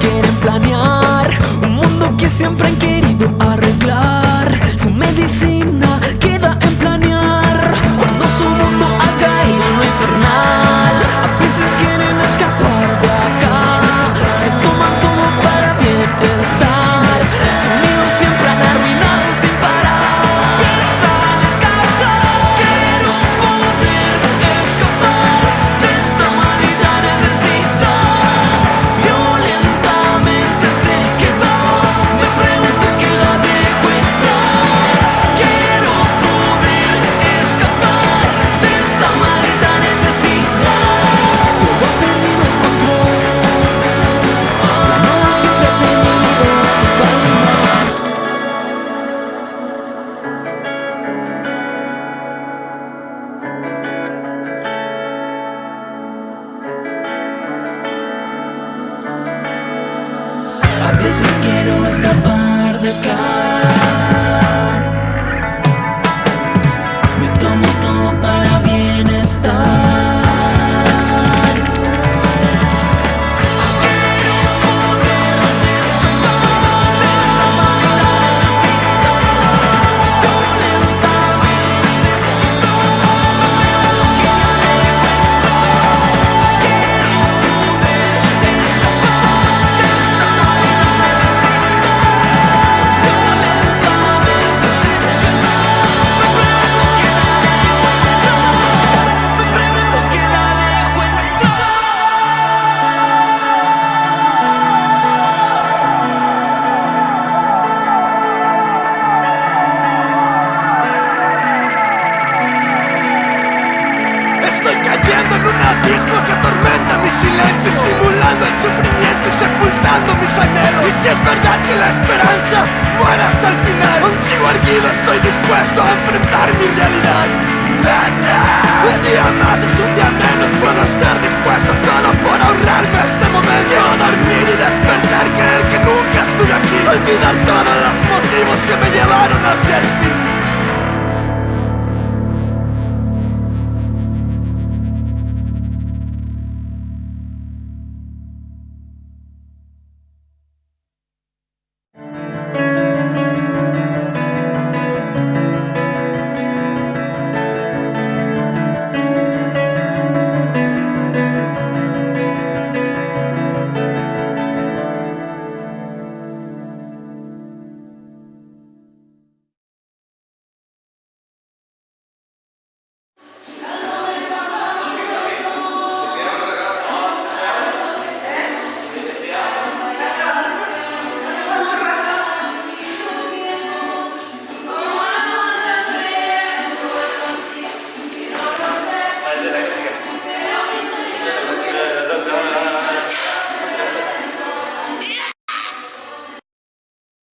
quieren planear. Un mundo que siempre han querido veces quiero escapar de acá Egoísmo que atormenta mi silencio Simulando el sufrimiento y sepultando mis anhelos. Y si es verdad que la esperanza muera hasta el final Aún sigo erguido, estoy dispuesto a enfrentar mi realidad. Un día más es un día menos Puedo estar dispuesto a por ahorrarme este momento. Quiero dormir y despertar, creer que nunca estuve aquí. Olvidar todos los motivos que me llevaron hacia el fin.